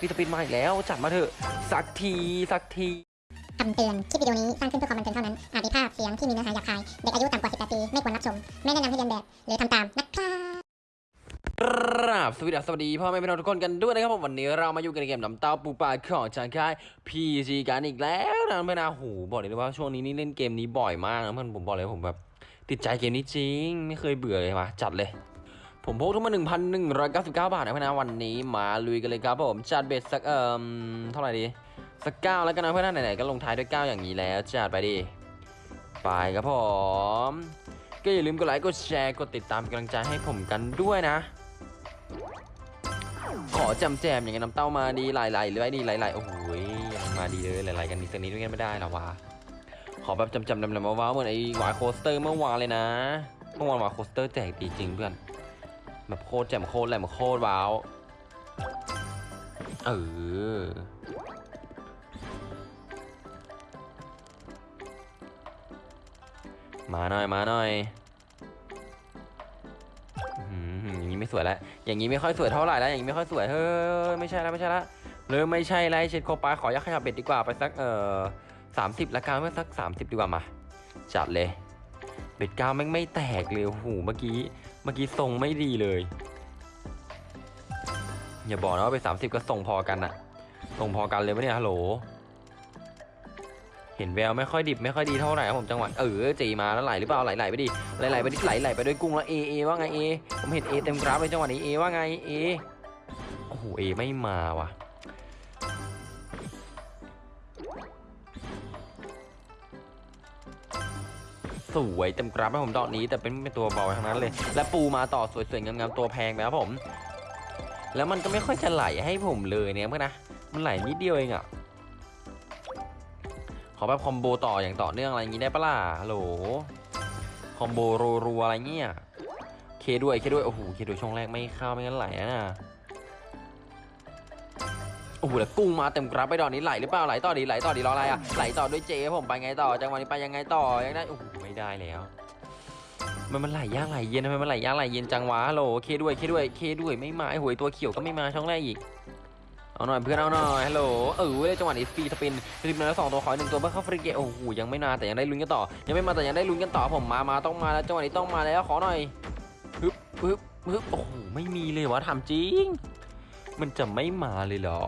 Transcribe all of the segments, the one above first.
ฟีสปินมาอีกแล้วจัดมาเถอะสักทีสักทีคำเตือน คลิปวิดีโอนี้สร้างขึ้นเพื่อความบันเทิงเท่านั้น อาจมีภาพเสียงที่มีเนื้อหาหยาบคาย เด็กอายุต่ำกว่า 18 ปี ไม่ควรรับชม ไม่แนะนำให้เรียนแบบ หรือทำตาม นะครับครับสวัสดีครับสวัสดีพ่อแม่พี่น้องทุกคนกันด้วยนะครับผมวันนี้เรามาอยู่กันในเกมน้ำเต้าปูปลาของจางค่าย PG กันอีกแล้วนะเพื่อนนะโหบอกเลยว่าช่วงนี้นี่เล่นเกมนี้บ่อยมากนะเพื่อนผมบอกเลยผมแบบติดใจเกมนี้จริง ไม่เคยเบื่อเลยมาจัดเลย ผมพกทุกมา 1,199 บาทนะเพื่อนนะวันนี้มาลุยกันเลยครับผมจัดเบ็ดสักเอ่มเท่าไหร่ดี สักเก้าแล้วกันนะเพื่อนนะไหนๆก็ลงท้ายด้วยเก้าอย่างนี้แล้วจัดไปดิไปครับผม ก็อย่าลืมกดไลค์กดแชร์กดติดตามกำลังใจให้ผมกันด้วยนะ ขอจำแจมอย่างเงี้น้ำเต้ามาดีหลายๆหรือไอ้นี่หลายๆโอ้โหยังมาดีเลยหลายๆกันนิดสักนิดไม่ได้หรอวะขอแบบจำจำๆดำๆว้าวเหมือนไอ้หวายโคสเตอร์เมื่อวานเลยนะเมื่อวาน Wild Coaster แจกดีจริงเพื่อน แบบโคตรแจ่มโคตรแหลมโคตรว้าว เออ มาหน่อยมาหน่อยอย่างนี้ไม่สวยแล้ว อย่างนี้ไม่ค่อยสวยเท่าไหร่แล้ว อย่างนี้ไม่ค่อยสวย เฮ้ย ไม่ใช่แล้วไม่ใช่แล้วเริ่มไม่ใช่แล้วเช็ดโคปาขอยักขยับ bet ดีกว่าไปสักเอ่อสามสิบละกันเมื่อสักสามสิบดีกว่ามา จัดเลย เบ็ดก้าวแม่งไม่แตกเลยโอ้โหเมื่อกี้ เมื่อกี้ทรงไม่ดีเลย อย่าบอกนะว่าไปสามสิบก็ทรงพอกันอะทรงพอกันเลยปะเนี่ยฮัลโหล เห็นแววไม่ค่อยดิบไม่ค่อยดีเท่าไหร่ครับผมจังหวะเออจีมาแล้วไหลหรือเปล่าไหลไหลไปดิไหลไหลไปดิไหลไหลไปด้วยกุ้งแล้วเอเอว่าไงเอผมเห็นเอเต็มกราฟเลยจังหวะนี้เอว่าไงเอโอ้โหเอไม่มาว่ะ สวยเต็มกราฟให้ผมดอกนี้ แต่เป็นเป็นตัวเบาทั้งนั้นเลย และปูมาต่อสวยๆงามๆตัวแพงไปครับผม แล้วมันก็ไม่ค่อยจะไหลให้ผมเลยเนี่ยเพื่อนนะมันไหลนิดเดียวเองอะขอแบบคอมโบต่ออย่างต่อเนื่องอะไรอย่างนี้ได้ปะล่ะฮัลโหลคอมโบรัวๆอะไรเงี้ยเคด้วยเคด้วยโอ้โหเคด้วยช่องแรกไม่เข้าไม่งั้นไหลนะโอ้โหแล้วกุ้งมาเต็มกราฟไปดอกนี้ไหลหรือเปล่าไหลต่อดีไหลต่อดีรออะไรอะไหลต่อด้วยเจผมไปไงต่อจังหวะนี้ไปยังไงต่อยังได้โอ้โห ได้แล้ว มันมันไหลยากไหลเย็นทำไมมันไหลยากไหลเย็นจังวะฮัลโหลเคด้วยเคด้วยเคด้วยไม่มาไอ้หวยตัวเขียวก็ไม่มาช่องแรกอีกเอาหน่อยเพื่อนเอาหน่อยฮัลโหลเออเลยจังหวะนี้ฟรีสปินสปินแล้วสองตัวขออีกหนึ่งตัวเพื่อเข้าฟรีเกโอ้โหยังไม่นาแต่ยังได้ลุ้นกันต่อ ยังไม่มาแต่ยังได้ลุ้นกันต่อผมมามาต้องมาแล้วจังหวะนี้ต้องมาแล้วขอหน่อยฮึบฮึบฮึบโอ้โหไม่มีเลยวะทำจริง มันจะไม่มาเลยเหรอ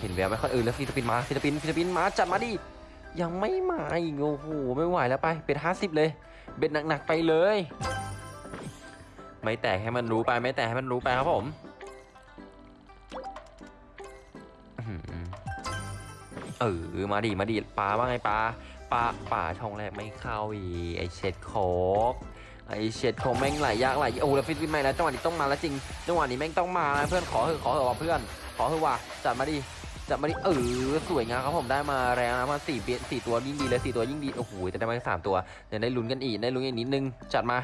เห็นแววไหมค่อยเออแล้วฟรีสปินมาฟรีสปินฟรีสปินมาจัดมาดิยังไม่มาอีกโอ้โหไม่ไหวแล้วไปเป็นห้าสิบเลย เบ็ดหนักๆไปเลย ไม่แตกให้มันรู้ไปไม่แตกให้มันรู้ไปครับผมเออมาดิมาดิปลาว่าไงปลาปลาป่าช่องแรกไม่เข้าอีไอเช็ดโคกไอเช็ดโคกแม่งไหลยากไหลโอ้แล้วฟิตฟิตไม่แล้วจังหวะนี้ต้องมาแล้วจริงจังหวะนี้แม่งต้องมาแล้วเพื่อนขอเถอะขอเถอะว่ะเพื่อน ขอเถอะว่ะจัดมาดิ จัดมาดิเออสวยงามครับผมได้มาแล้วนะมาสี่เปียสี่ตัวยิ่งดีเลยสี่ตัวยิ่งดีโอ้โหแต่ได้มาสามตัวเดี๋ยวได้ลุ้นกันอีกได้ลุ้นอีกนิดนึงจัดมา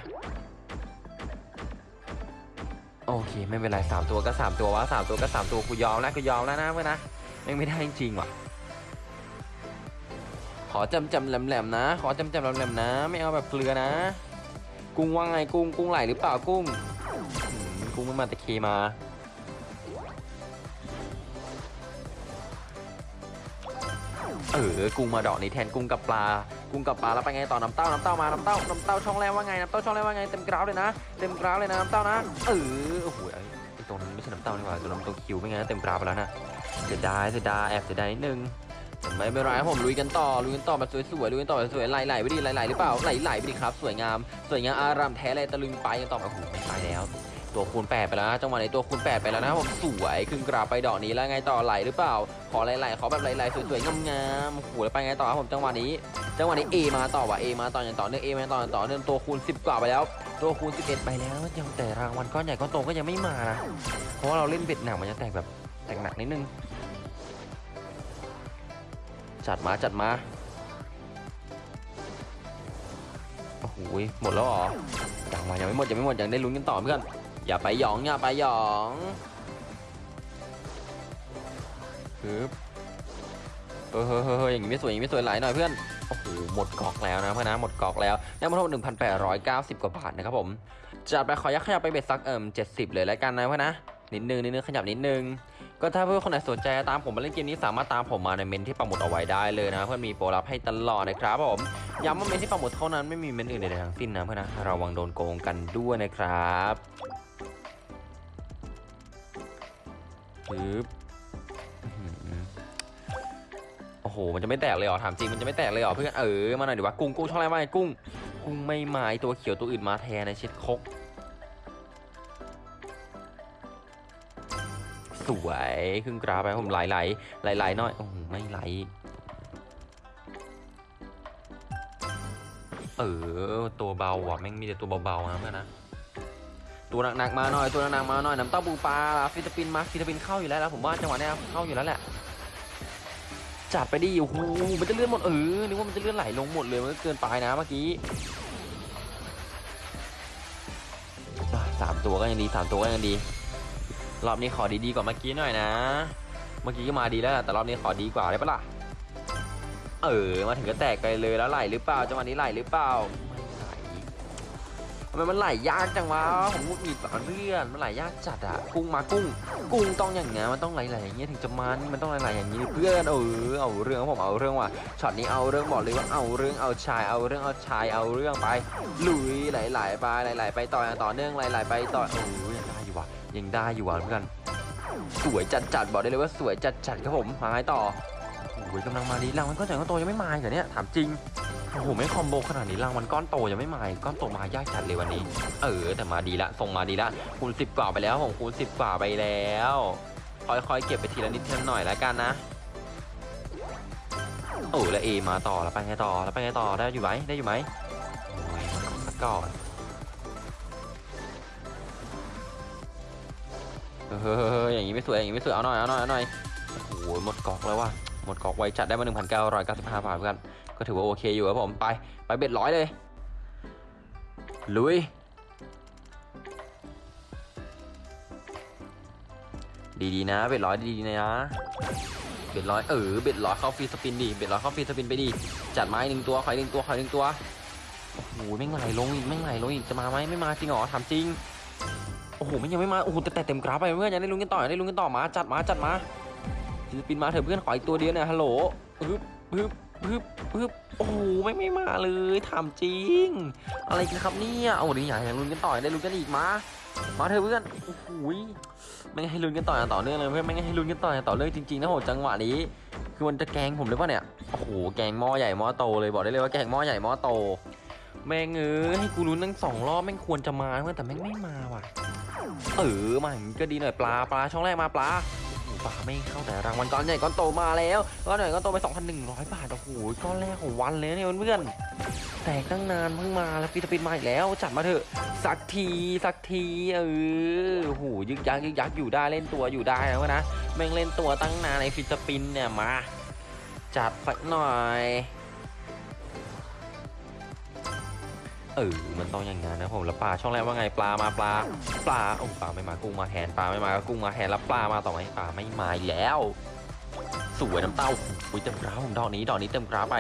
โอเคไม่เป็นไรสามตัวก็สามตัววะสามตัวก็สามตัวกูยอมแล้วกูยอมแล้วนะเพื่อนนะไม่งไม่ได้จริงๆว่ะ ขอจำจำแหลมๆนะ ขอจำจำแหลมๆนะ ไม่เอาแบบเกลือนะ กุ้งว่าไงกุ้งกุ้งไหลหรือเปล่ากุ้งกุ้งไม่มาแต่เคมา เออกุ้งมาดอกนี้แทนกุ้งกับปลา กุ้งกับปลาแล้วไปไงต่อน้ำเต้าน้ำเต้ามาน้ำเต้าน้ำเต้าช่องแรกว่าไงน้ำเต้าช่องแรกว่าไงเต็มกราวเลยนะเต็มกราวเลยนะน้ำเต้านะเออโอ้โหไอ้ตรงนั้นไม่ใช่น้ำเต้านี่หว่าตัวน้ำตัวคิวไม่ไงเต็มกราวไปแล้วนะเสียดายเสียดายแอบเสียดายนิดนึงแต่ไม่เป็นไรผมลุยกันต่อลุยกันต่อแบบสวยๆลุยกันต่อแบบสวยๆไหลๆไปดิไหลๆหรือเปล่าไหลๆไปดิครับ สวยงาม สวยงามอารามแท้เลยตะลึงไปกันต่อโอ้โหไม่ไปแล้ว ตัวคูณแปดไปแล้วนะจังหวะนี้ตัวคูณแปดไปแล้วนะผมสวยขึ้นกราบไปดอกนี้แล้วไงต่อไหลหรือเปล่า ขอไหลๆขอแบบไหลๆสวยๆงามๆโอ้โหแล้วไปไงต่อครับผมจังหวะนี้ จังหวะนี้ A มาต่อว่ะ A มาต่ออย่างต่อเนื่อง A มาต่ออย่างต่อเนื่องตัวคูณ 10 กว่าไปแล้ว ตัวคูณ 11 ไปแล้วยังแต่รางวัลก้อนใหญ่ก้อนโตก็ยังไม่มานะเพราะเราเล่นเบ็ดหนักมันจะแตกแบบแตกหนักนิดนึงจัดมาจัดมาโอ้โหหมดแล้วเหรอยังมายังไม่หมดยังไม่หมดยังได้ลุ้นกันต่อเพื่อน อย่าไปหยองอย่าไปหยองฮึบเฮ้ยเฮ้ยเฮ้ยอย่างนี้ไม่สวยอย่างนี้ไม่สวยหลายหน่อยเพื่อนโอ้โหหมดกอกแล้วนะเพื่อนนะหมดกอกแล้วได้มาทั้งหมด1,890กว่าบาทนะครับผมจัดไปขอยักขยับไปเบ็ดสักเอิ่ม70เลยแล้วกันนะเพื่อนนะนิดนึงนิดนึงขยับนิดนึงก็ถ้าเพื่อนคนไหนสนใจตามผมมาเล่นเกมนี้สามารถตามผมมาในเมนที่ปักหมุดเอาไว้ได้เลยนะ เพื่อนมีโปรลับให้ตลอดนะครับผมย้ำว่าเมนที่ปักหมุดเท่านั้นไม่มีเมนอื่นใดทั้งสิ้นนะเพื่อนนะระวังโดนโกงกันด้วยนะครับ ปึ๊บโอ้โห มันจะไม่แตกเลยเหรอ ถามจริง มันจะไม่แตกเลยเหรอเพื่อน เออ มาหน่อยดีวะ กุ้ง กุ้งช่องอะไรมางกุ้ง กุ้งไม่มาไอ้ตัวเขียวตัวอื่นมาแทนในเช็ดคก สวยขึ้นกราไปผมไหลไหลไหลไหลหน่อย โอ้โหไม่ไหล เออ ตัวเบาว่ะ แม่งมีแต่ตัวเบาๆนะเพื่อนนะ ตัวหนักๆมาหน่อยตัวหนักๆมาหน่อยน้ำเต้าปูปลา free spin มา free spin เข้าอยู่แล้วผมว่าจังหวะนี้เข้าอยู่แล้วแหละจัดไปดิโอ้โหมันจะเลื่อนหมดเออนึกว่ามันจะเลื่อนไหลลงหมดเลยมันก็เกินไปนะเมื่อกี้สามตัวก็ยังดีสามตัวก็ยังดี รอบนี้ขอดีๆกว่าเมื่อกี้หน่อยนะ เมื่อกี้ก็มาดีแล้วแต่รอบนี้ขอดีกว่าได้ปะล่ะเออมาถึงก็แตกไปเลยแล้วไหลหรือเปล่าจังหวะนี้ไหลหรือเปล่าำไมมันไหลยากจังวะผมงุดหงิดอะเลื่อนมันไหลยากจัดอะกุ้งมากุ้ง กุ้งต้องอย่างเงี้ยมันต้องไหลๆอย่างเงี้ยถึงจะมันมันต้องไหลๆอย่างงี้เพื่อนเออเอาเรื่องผมเอาเรื่องว่ะช็อตนี้เอาเรื่องบอกเลยว่าเอาเรื่องเอาชายเอาเรื่องเอาชายเอาเรื่องไปลุยไหลๆไปไหลๆไปต่ออย่างต่อเนื่องไหลๆไปต่อโอ้ยยังได้อยู่ว่ะยังได้อยู่ว่ะเพื่อนสวยจัดจัดๆบอกได้เลยว่าสวยจัดจัดๆครับผมมาไงต่อโอ้ยกำลังมาดีรางมันก้อนใหญ่ก้อนโตยังไม่มาอีกเหรอเนี่ยถามจริง โอ้โหไม่คอมโบขนาดนี้รางมันก้อนโตยังไม่มาอีกก้อนโตมายากจัดเลยวันนี้ เออแต่มาดีละส่งมาดีละคูณสิบกว่าไปแล้วผมคูณสิบกว่าไปแล้วค่อยๆเก็บไปทีละนิดทีละหน่อยแล้วกันนะโอ้แล้วเอมาต่อแล้วไปไงต่อแล้วไปไงต่อได้อยู่ไหมได้อยู่ไหมโอ้ยมาก่อนเฮ้ยอย่างนี้ไม่สวยอย่างนี้ไม่สวยเอาหน่อยเอาหน่อยเอาหน่อยโอ้โหหมดกอกแล้วว่ะหมดกอกไวจัดได้มา1,995บาทเพื่อน ก็ถือว่าโอเคอยู่ครับผมไปไป bet ร้อยเลย ลุย ดีๆนะ bet ร้อยดีๆนะ bet ร้อยเออ bet ร้อยเข้า free spin ดิ bet ร้อยเข้า free spin ไปดิจัดไม้หนึ่งตัวขอยหนึ่งตัวขอยหนึ่งตัวโอ้โหไม่ไหลลงอีกไม่ไหลลงอีกจะมาไหมไม่มาจริงเหรอถามจริงโอ้โหไม่ยังไม่มาโอ้โหแต่แต่เต็มกราฟไปเพื่อนยังได้ลุ้นกันต่อยังได้ลุ้นกันต่อมาจัดมาจัดมาศิลปินมาเถอะเพื่อนขออีกตัวเดียวเนี่ยฮัลโหลปึ๊บปึ๊บ ปึ๊บปึ๊บโอ้โหไม่ไม่มาเลยถามจริง อะไรกันครับเนี่ยเอาดิอยากอยากลุ้นกันต่อยได้ลุ้นกันอีกมามาเถอะเพื่อนโอ้โหยไม่ให้ลุ้นกันต่ออย่างต่อเนื่องเลยเพื่อนไม่ให้ลุ้นกันต่ออย่างต่อเนื่องจริงๆนะโหจังหวะนี้ คือมันจะแกงผมหรือเปล่าเนี่ยโอ้โหแกงหม้อใหญ่หม้อโตเลยบอกได้เลยว่าแกงหม้อใหญ่หม้อโต แม่งเอ้ยให้กูลุ้นตั้งสองรอบแม่งควรจะมาเพื่อนแต่แม่งไม่มาว่ะ เออมาอย่างนี้ก็ดีหน่อยปลาปลาช่องแรกมาปลาไม่เข้าแต่รางวัลก้อนใหญ่ก้อนโตมาแล้วก้อนใหญ่ก้อนโตไป 2,100 บาทโอ้โหก้อนแรกของวันเลยเนี่ยเพื่อนแตกตั้งนานเพิ่งมาแล้ว free spin มาอีกแล้ว จัดมาเถอะ สักทีสักทีเออโอ้โหยึกยักยึกยักอยู่ได้เล่นตัวอยู่ได้แล้วนะแม่งเล่นตัวตั้งนานในฟิตปินเนี่ยมา จัดสักหน่อย เออมันต้องอย่างงั้นนะผมแล้วปลาช่องแรกว่าไงปลามาปลาปลาโอ้ปลาไม่มากุ้งมาแทนปลาไม่มาก็กุ้งมาแทนแล้วปลามาต่อไหมปลาไม่มาแล้วสวยน้ำเต้าอุ้ยเต็มกราฟผมดอกนี้ดอกนี้เต็มกราฟไป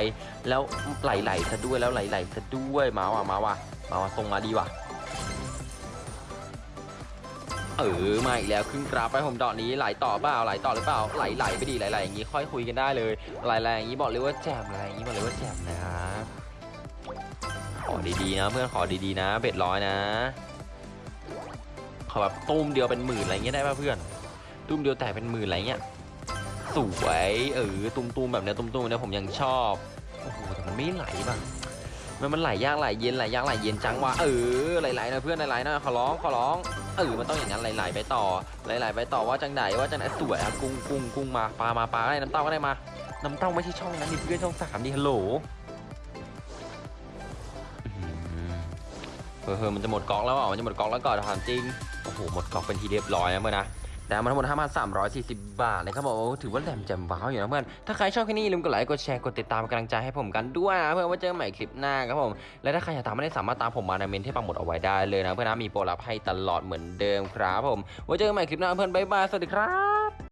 แล้วไหลๆซะด้วยแล้วไหลๆซะด้วยมาว่ะมาว่ะมาว่ะส่งมาดีว่ะเออมาอีกแล้วขึ้นกราฟไปผมดอกนี้ไหลต่อเปล่าไหลต่อหรือเปล่าไหลไหลไปดีไหลไหลอย่างนี้ค่อยคุยกันได้เลยไหลไหลอย่างนี้บอกเลยว่าแจ่มไหลอย่างนี้บอกเลยว่าแจ่มนะ ดีๆนะเพื่อนขอดีๆนะเบ็ดร้อยนะขอแบบตุ้มเดียวเป็นหมื่นอะไรเงี้ยได้ป่ะเพื่อน ตุ้มเดียวแต่เป็นหมื่นอะไรเงี้ยสวยเออตุ้มๆแบบเนี้ยตุ้มๆเนี่ยผมยังชอบโอ้โหแต่มันไม่ไหลป่ะมันมันไหลยากไหลเย็นไหลยากไหลเย็นจังวะเออไหลๆนะเพื่อนไหลๆนะขอร้องขอร้องเออมันต้องอย่างนั้นไหลๆไปต่อไหลๆไปต่อว่าจังไหนว่าจังไหนสวยอะกุ้งกุ้งกุ้งมาปลามาปลาอะไรน้ำเต้าก็ได้มาน้ำเต้าไม่ใช่ช่องนั้นนี่เพื่อนช่องสามดิฮัลโหล เฮ้ยเฮ้ยมันจะหมดกอกแล้วอะมันจะหมดกอกแล้วก่อนถามจริง โอ้โห หมดกอกเป็นทีเรียบร้อยนะเมื่อนะแต่มาทั้งหมด5,340 บาทนะครับผมถือว่าแหลมแจ่มว้าวอยู่นะเพื่อน ถ้าใครชอบคลิปนี้อย่าลืมกดไลค์ กดแชร์ กดติดตามกำลังใจให้ผมกันด้วยนะเพื่อนไว่าเจอกันใหม่คลิปหน้าครับผม และถ้าใครอยากตามไม่ได้สามารถตามผมมาในเมนที่ปังหมดเอาไว้ได้เลยนะเพื่อนนะมีโปรลับให้ตลอดเหมือนเดิมครับผม ไว้เจอกันใหม่คลิปหน้าเพื่อนบ๊ายบาย สวัสดีครับ